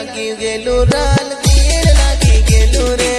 लगी गेलू राल गेल लगी गेलू रे।